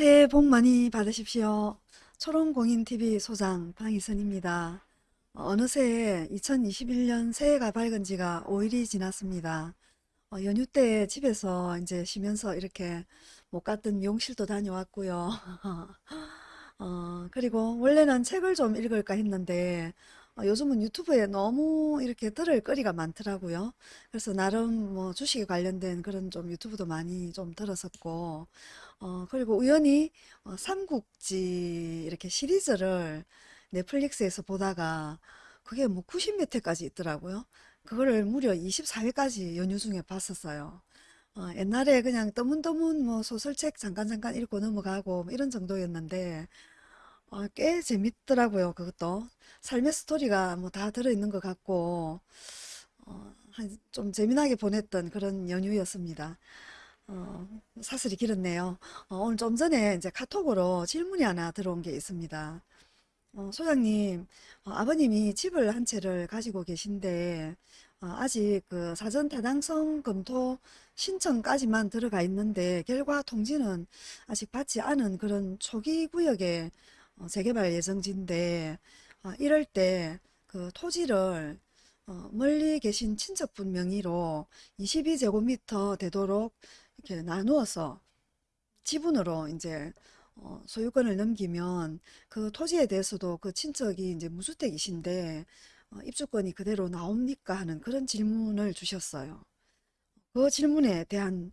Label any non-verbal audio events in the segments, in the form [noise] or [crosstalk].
새해 복 많이 받으십시오. 초롱공인TV 소장 방희선입니다. 어느새 2021년 새해가 밝은 지가 5일이 지났습니다. 어, 연휴 때 집에서 이제 쉬면서 이렇게 못 갔던 미용실도 다녀왔고요. [laughs] 어, 그리고 원래는 책을 좀 읽을까 했는데 어, 요즘은 유튜브에 너무 이렇게 들을 거리가 많더라고요. 그래서 나름 뭐 주식에 관련된 그런 좀 유튜브도 많이 좀 들었었고 어, 그리고 우연히 어, 삼국지 이렇게 시리즈를 넷플릭스에서 보다가 그게 뭐 90몇 회까지 있더라고요. 그거를 무려 24회까지 연휴 중에 봤었어요. 어, 옛날에 그냥 떠문떠문 뭐 소설책 잠깐 잠깐 읽고 넘어가고 뭐 이런 정도였는데 어, 꽤 재밌더라고요. 그것도 삶의 스토리가 뭐 다 들어있는 것 같고 어, 한- 좀 재미나게 보냈던 그런 연휴였습니다. 어, 사슬이 길었네요. 어, 오늘 좀 전에 이제 카톡으로 질문이 하나 들어온 게 있습니다. 어, 소장님, 어, 아버님이 집을 한 채를 가지고 계신데, 어, 아직 그 사전 타당성 검토 신청까지만 들어가 있는데, 결과 통지는 아직 받지 않은 그런 초기 구역의 어, 재개발 예정지인데, 어, 이럴 때 그 토지를 어, 멀리 계신 친척분 명의로 22제곱미터 되도록 이렇게 나누어서 지분으로 이제 어, 소유권을 넘기면 그 토지에 대해서도 그 친척이 이제 무주택이신데 어, 입주권이 그대로 나옵니까 하는 그런 질문을 주셨어요. 그 질문에 대한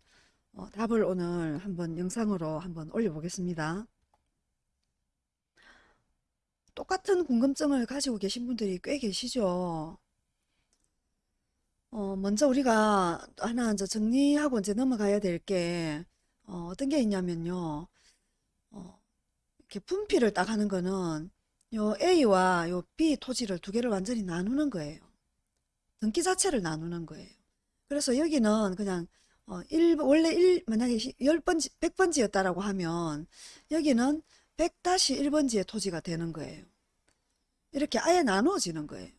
어, 답을 오늘 한번 영상으로 한번 올려보겠습니다. 똑같은 궁금증을 가지고 계신 분들이 꽤 계시죠. 어, 먼저 우리가 하나 이제 정리하고 이제 넘어가야 될 게, 어, 어떤 게 있냐면요. 어, 이렇게 분필을 딱 하는 거는 요 A와 요 B 토지를 두 개를 완전히 나누는 거예요. 등기 자체를 나누는 거예요. 그래서 여기는 그냥 어, 일 원래 일 만약에 10번지, 100번지였다라고 하면 여기는 100-1번지의 토지가 되는 거예요. 이렇게 아예 나누어지는 거예요.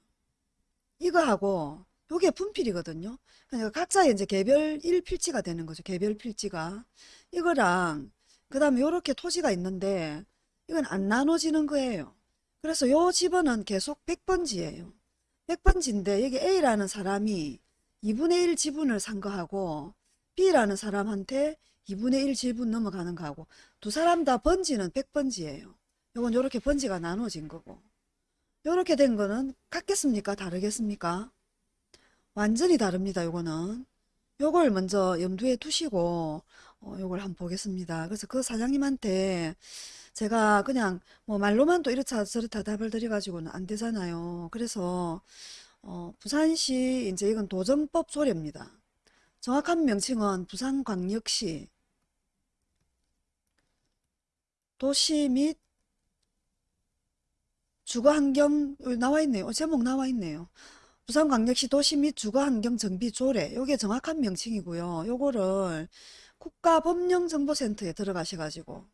이거하고 요게 분필이거든요. 그러니까 각자의 이제 개별 1필지가 되는 거죠. 개별 필지가. 이거랑 그 다음에 요렇게 토지가 있는데 이건 안 나눠지는 거예요. 그래서 요 집은 계속 100번지예요. 100번지인데 여기 A라는 사람이 2분의 1 지분을 산 거하고 B라는 사람한테 2분의 1 지분 넘어가는 거하고 두 사람 다 번지는 100번지예요. 요건 요렇게 번지가 나눠진 거고 요렇게 된 거는 같겠습니까? 다르겠습니까? 완전히 다릅니다. 요거는 요걸 먼저 염두에 두시고 어, 요걸 한번 보겠습니다. 그래서 그 사장님한테 제가 그냥 뭐 말로만 또 이렇다 저렇다 답을 드려가지고는 안 되잖아요. 그래서 어, 부산시 이제 이건 도정법 조례입니다. 정확한 명칭은 부산광역시 도시 및 주거환경 나와 있네요. 어, 제목 나와 있네요. 부산광역시 도시 및 주거환경 정비 조례 요게 정확한 명칭이고요. 요거를 국가법령정보센터에 들어가셔가지고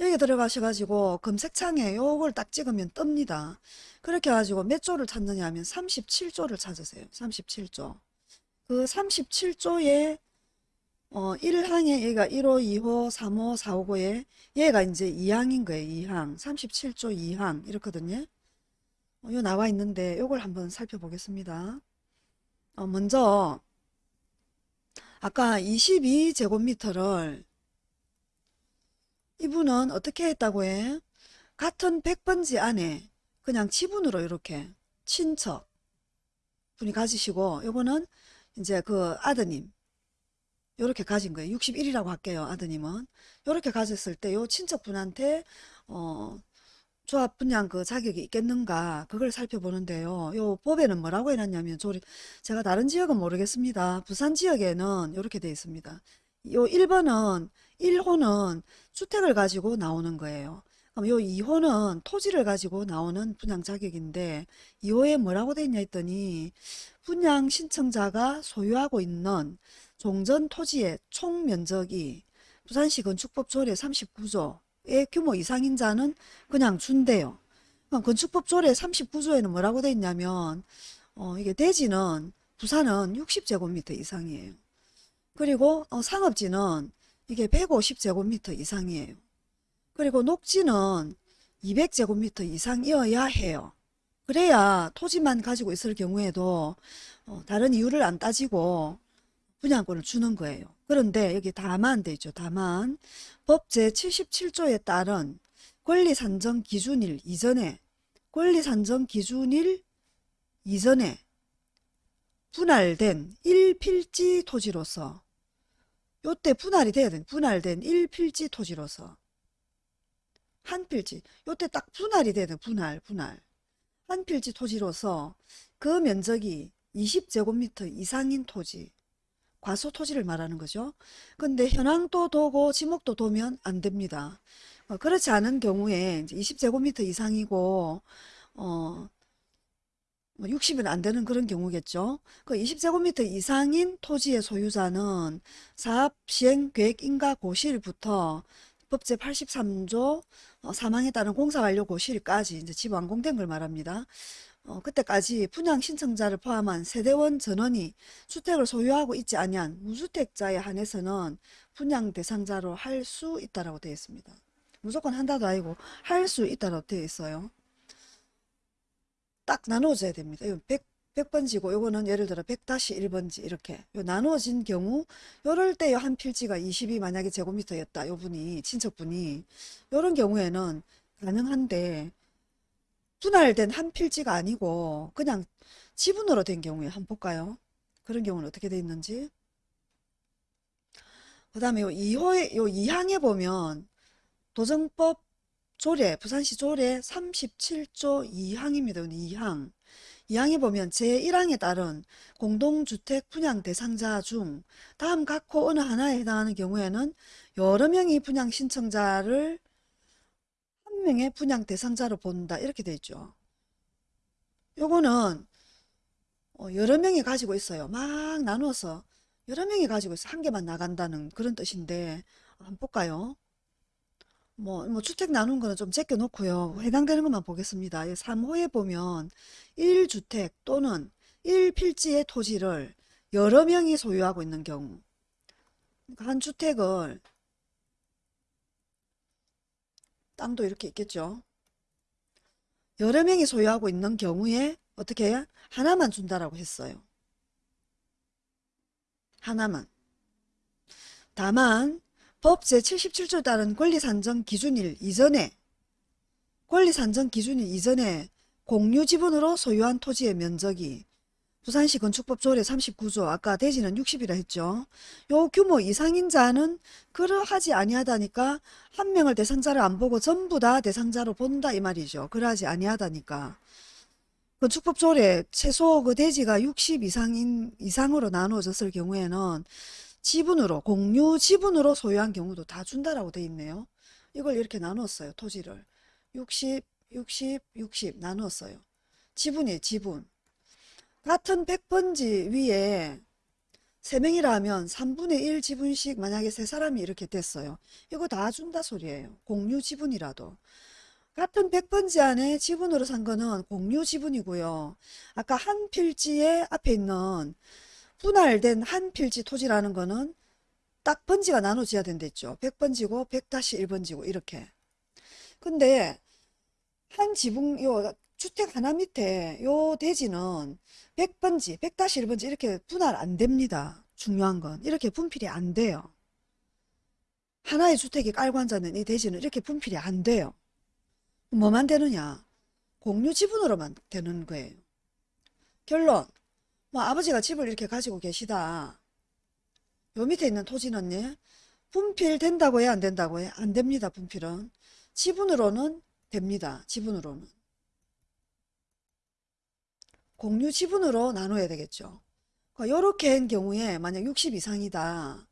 여기 들어가셔가지고 검색창에 요걸 딱 찍으면 뜹니다. 그렇게 해가지고 몇 조를 찾느냐 하면 37조를 찾으세요. 37조. 그 37조에 어 1항에 얘가 1호, 2호, 3호, 4, 5호에 얘가 이제 2항인 거예요. 2항. 37조 2항 이렇거든요. 어, 요 나와 있는데 요걸 한번 살펴보겠습니다. 어, 먼저 아까 22제곱미터를 이분은 어떻게 했다고 해? 같은 100번지 안에 그냥 지분으로 이렇게 친척 분이 가지시고 요거는 이제 그 아드님 요렇게 가진 거예요. 61이라고 할게요. 아드님은. 요렇게 가졌을 때 요 친척분한테 어 조합 분양 그 자격이 있겠는가 그걸 살펴보는데요. 요 법에는 뭐라고 해놨냐면 조리 제가 다른 지역은 모르겠습니다. 부산 지역에는 이렇게 되어 있습니다. 요 1번은 1호는 주택을 가지고 나오는 거예요. 그럼 요 2호는 토지를 가지고 나오는 분양 자격인데 2호에 뭐라고 되어 있냐 했더니 분양 신청자가 소유하고 있는 종전 토지의 총 면적이 부산시 건축법 조례 39조의 규모 이상인 자는 그냥 준대요. 그럼 건축법 조례 39조에는 뭐라고 되어 있냐면 어, 이게 대지는 부산은 60제곱미터 이상이에요. 그리고 어, 상업지는 이게 150제곱미터 이상이에요. 그리고 녹지는 200제곱미터 이상이어야 해요. 그래야 토지만 가지고 있을 경우에도 어, 다른 이유를 안 따지고 분양권을 주는 거예요. 그런데 여기 다만 돼 있죠. 다만 법 제77조에 따른 권리산정 기준일 이전에 권리산정 기준일 이전에 분할된 1필지 토지로서 요때 분할이 돼야 돼. 분할된 1필지 토지로서 한 필지 요때 딱 분할이 돼야 돼. 분할 분할 한 필지 토지로서 그 면적이 20제곱미터 이상인 토지 과소 토지를 말하는 거죠. 근데 현황도 도고 지목도 도면 안 됩니다. 어, 그렇지 않은 경우에 20제곱미터 이상이고 어 60은 안 되는 그런 경우겠죠. 그 20제곱미터 이상인 토지의 소유자는 사업 시행 계획 인가 고시일부터 법제 83조 어, 사망에 따른 공사 완료 고시일까지 이제 집 완공된 걸 말합니다. 어, 그때까지 분양 신청자를 포함한 세대원 전원이 주택을 소유하고 있지 아니한 무주택자에 한해서는 분양 대상자로 할 수 있다라고 되어 있습니다. 무조건 한다도 아니고 할 수 있다라고 되어 있어요. 딱 나누어져야 됩니다. 이건 100, 100번지고 요거는 예를 들어 100-1번지 이렇게 요 나누어진 경우 요럴 때 요 한 필지가 20이 만약에 제곱미터였다. 요 분이 친척분이 요런 경우에는 가능한데 분할된 한 필지가 아니고 그냥 지분으로 된 경우에 한번 볼까요? 그런 경우는 어떻게 돼 있는지 그 다음에 요 2호에 요 2항에 보면 도정법 조례 부산시 조례 37조 2항입니다. 2항 2항에 보면 제1항에 따른 공동주택 분양 대상자 중 다음 각호 어느 하나에 해당하는 경우에는 여러 명이 분양 신청자를 한 명의 분양 대상자로 본다 이렇게 돼 있죠. 요거는 어, 여러 명이 가지고 있어요. 막 나누어서 여러 명이 가지고 있어 한 개만 나간다는 그런 뜻인데 한번 볼까요? 뭐, 뭐 주택 나눈 거는 좀 제껴 놓고요. 해당되는 것만 보겠습니다. 3호에 보면 1주택 또는 1필지의 토지를 여러 명이 소유하고 있는 경우 그러니까 한 주택을 땅도 이렇게 있겠죠. 여러 명이 소유하고 있는 경우에 어떻게 해요? 하나만 준다라고 했어요. 하나만. 다만 법 제77조에 따른 권리산정 기준일 이전에 권리산정 기준일 이전에 공유지분으로 소유한 토지의 면적이 부산시 건축법 조례 39조 아까 대지는 60이라 했죠. 요 규모 이상인 자는 그러하지 아니하다니까 한 명을 대상자를 안 보고 전부 다 대상자로 본다 이 말이죠. 그러하지 아니하다니까. 건축법 조례 최소 그 대지가 60 이상인 이상으로 나누어졌을 경우에는 지분으로 공유 지분으로 소유한 경우도 다 준다라고 돼 있네요. 이걸 이렇게 나눴어요. 토지를 60, 60, 60 나눴어요. 지분이 지분. 같은 100번지 위에 3명이라 하면 3분의 1 지분씩 만약에 세 사람이 이렇게 됐어요. 이거 다 준다 소리예요. 공유 지분이라도. 같은 100번지 안에 지분으로 산 거는 공유 지분이고요. 아까 한 필지에 앞에 있는 분할된 한 필지 토지라는 거는 딱 번지가 나눠져야 된댔죠. 100번지고 100-1번지고 이렇게. 근데 한 지붕 요 주택 하나 밑에 요 대지는 100번지, 100-1번지 이렇게 분할 안 됩니다. 중요한 건 이렇게 분필이 안 돼요. 하나의 주택이 깔고 앉아있는 이 대지는 이렇게 분필이 안 돼요. 뭐만 되느냐? 공유 지분으로만 되는 거예요. 결론 뭐 아버지가 집을 이렇게 가지고 계시다. 요 밑에 있는 토지는 분필 된다고 해? 안 된다고 해? 안 됩니다. 분필은. 지분으로는 됩니다. 지분으로는. 공유 지분으로 나눠야 되겠죠. 이렇게 한 경우에 만약 60 이상이다.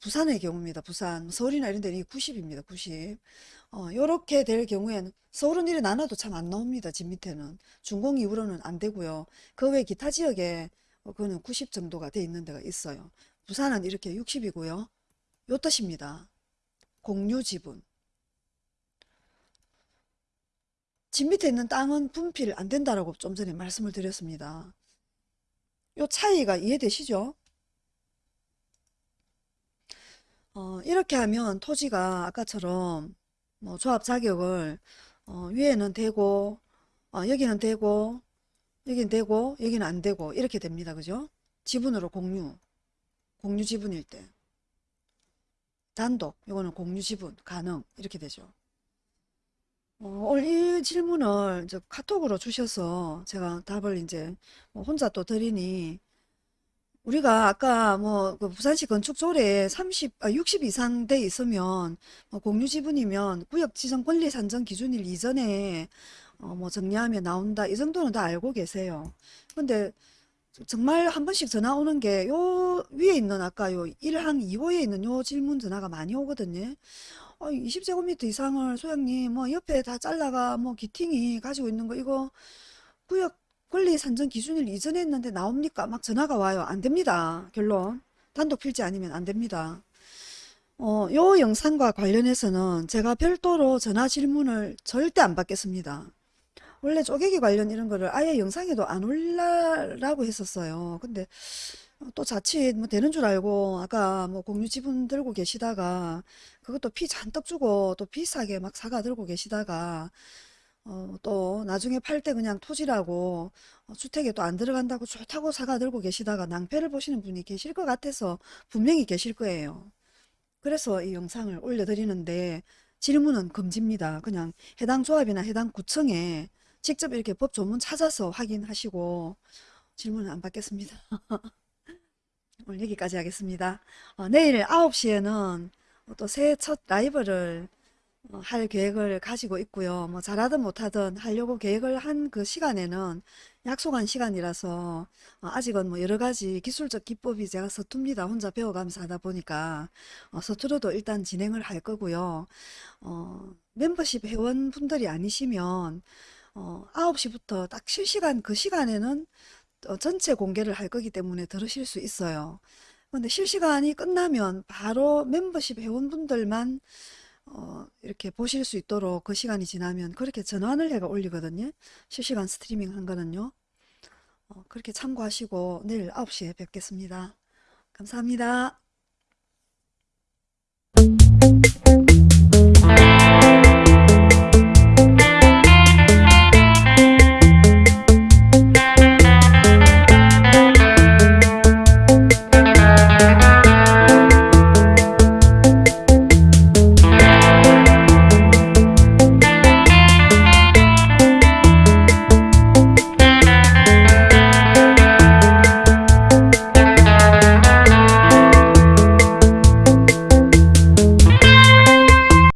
부산의 경우입니다. 부산. 서울이나 이런 데는 90입니다. 90. 어, 요렇게 될 경우에는 서울은 이래 나눠도 참 안 나옵니다. 집 밑에는. 준공 이후로는 안 되고요. 그 외 기타 지역에 어, 그거는 90 정도가 돼 있는 데가 있어요. 부산은 이렇게 60이고요. 요 뜻입니다. 공유 지분. 집 밑에 있는 땅은 분필 안 된다라고 좀 전에 말씀을 드렸습니다. 요 차이가 이해되시죠? 어, 이렇게 하면 토지가 아까처럼 뭐 조합 자격을 어, 위에는 되고 어, 여기는 되고 여기는 되고 여기는 안 되고 이렇게 됩니다. 그죠? 지분으로 공유 공유 지분일 때 단독 요거는 공유 지분 가능 이렇게 되죠. 어, 이 질문을 이제 카톡으로 주셔서 제가 답을 이제 뭐 혼자 또 드리니 우리가 아까 뭐그 부산시 건축 조례에 30, 아, 60 이상 돼 있으면 뭐 공유 지분이면 구역 지정 권리 산정 기준일 이전에 어, 뭐 정리하면 나온다 이 정도는 다 알고 계세요. 근데 정말 한 번씩 전화 오는 게 요 위에 있는 아까 요 1항 2호에 있는 요 질문 전화가 많이 오거든요. 어, 20제곱미터 이상을 소장님 뭐 옆에 다 잘라가 뭐 기팅이 가지고 있는 거 이거 구역 권리 산정 기준일 이전에 했는데 나옵니까? 막 전화가 와요. 안 됩니다. 결론. 단독 필지 아니면 안 됩니다. 어, 요 영상과 관련해서는 제가 별도로 전화 질문을 절대 안 받겠습니다. 원래 쪼개기 관련 이런 거를 아예 영상에도 안 올라라고 했었어요. 근데 또 자칫 뭐 되는 줄 알고 아까 뭐 공유 지분 들고 계시다가 그것도 피 잔뜩 주고 또 비싸게 막 사가 들고 계시다가 어, 또 나중에 팔 때 그냥 토지라고 어, 주택에 또 안 들어간다고 좋다고 사가 들고 계시다가 낭패를 보시는 분이 계실 것 같아서 분명히 계실 거예요. 그래서 이 영상을 올려드리는데 질문은 금지입니다. 그냥 해당 조합이나 해당 구청에 직접 이렇게 법 조문 찾아서 확인하시고 질문은 안 받겠습니다. [laughs] 오늘 여기까지 하겠습니다. 어, 내일 9시에는 또새첫 라이브를 어, 할 계획을 가지고 있고요. 뭐 잘하든 못하든 하려고 계획을 한 그 시간에는 약속한 시간이라서 어, 아직은 뭐 여러 가지 기술적 기법이 제가 서툽니다. 혼자 배워가면서 하다 보니까 어, 서투러도 일단 진행을 할 거고요. 어, 멤버십 회원분들이 아니시면 어, 9시부터 딱 실시간 그 시간에는 어, 전체 공개를 할 거기 때문에 들으실 수 있어요. 근데 실시간이 끝나면 바로 멤버십 회원분들만 어, 이렇게 보실 수 있도록 그 시간이 지나면 그렇게 전환을 해가 올리거든요. 실시간 스트리밍 한 거는요. 어, 그렇게 참고하시고 내일 9시에 뵙겠습니다. 감사합니다.